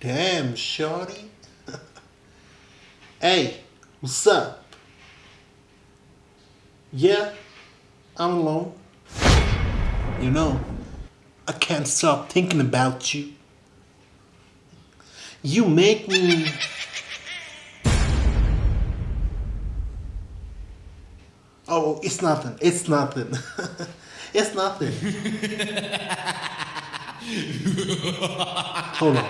Damn, shorty. hey, what's up? Yeah, I'm alone. You know, I can't stop thinking about you. You make me. Oh, it's nothing. It's nothing. it's nothing. Hold on.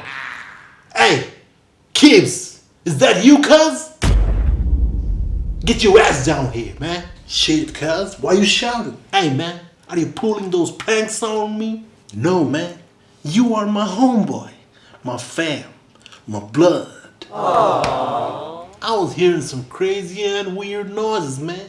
Kibbs, is that you, cuz? Get your ass down here, man. Shit, cuz, why you shouting? Hey, man, are you pulling those pranks on me? No, man. You are my homeboy, my fam, my blood. I was hearing some crazy and weird noises, man.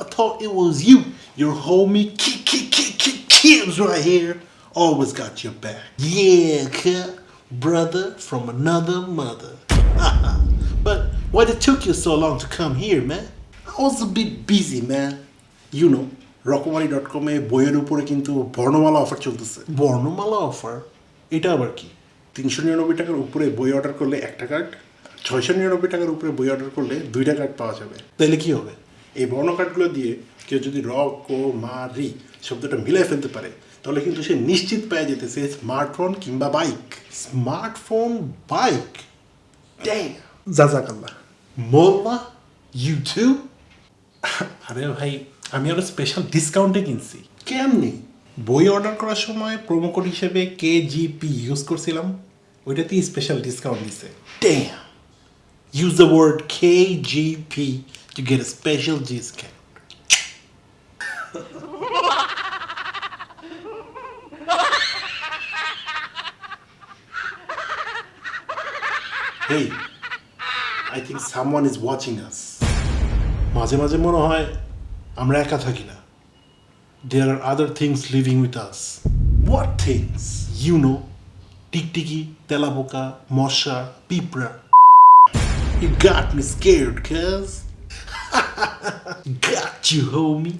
I thought it was you, your homie Ki Ki Ki Ki Kibbs right here. Always got your back. Yeah, cuz, brother from another mother. but why it took you so long to come here, man? I was a bit busy, man. You know, Rokomari dot কমে বইয়ের উপরে কিন্তু বর্ণমালা offer চলতেছে বর্ণমালা offer এটা আবার কি তিনশো নিরানব্বই টাকার উপরে বই অর্ডার করলে একটা কার্ড ছয়শো নিরানব্বই টাকার উপরে বই অর্ডার করলে দুইটা কার্ড পাওয়া যাবে তাহলে কি হবে এই বর্ণ কার্ডগুলো দিয়ে কেউ যদি র কো মা রি শব্দটা মিলাই ফেলতে পারে তাহলে কিন্তু সে নিশ্চিত পেয়ে যেতেছে স্মার্টফোন কিংবা বাইক স্মার্টফোন বাইক জাজাকাল্লাহ। মোল্লা ইউ টু আরে ভাই আমি আরও স্পেশাল ডিসকাউন্টে কিনছি। কেমনি? বই অর্ডার করার সময় প্রোমো কোড হিসেবে কে জিপি ইউজ করছিলাম। ওইটাতেই স্পেশাল ডিসকাউন্ট দিছে। Damn. Use the word KGP to get a hey, I think someone is watching us. মাঝে মাঝে মনে হয় আমরা একা থাকি না There are other things living with us. What things? You know, টিকটিকি তেলাপোকা মশা পিঁপড়া You got me scared, cuz. got you, homie.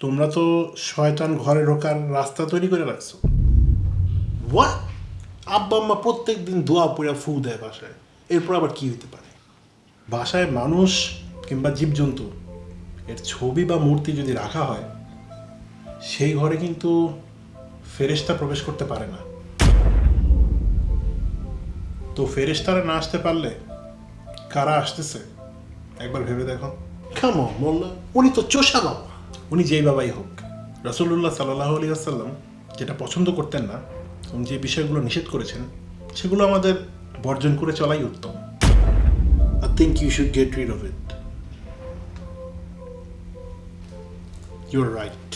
তোমরা তো শয়তান ঘরে ঢোকার রাস্তা তৈরি করে রাখছো। হোয়াট আব্বা আম্মা প্রত্যেক দিন দোয়া পড়া ফু দেয় বাসায়। এরপর আবার কি হইতে পারে? বাসায় মানুষ কিংবা জীবজন্তু, এর ছবি বা মূর্তি যদি রাখা হয়, সেই ঘরে কিন্তু ফেরেশতা প্রবেশ করতে পারে না। তো ফেরেশতারা না আসতে পারলে কারা আসতেছে? একবার ভেবে দেখো। কেমন মোল্লা, উনি তো চোষা বাবা। উনি যেই বাবাই হোক রসুল্লাহ সাল্লাহ আলী আসাল্লাম যেটা পছন্দ করতেন না এবং যে বিষয়গুলো নিষেধ করেছেন, সেগুলো আমাদের বর্জন করে চলাই উত্তম। I think you should get rid of it your right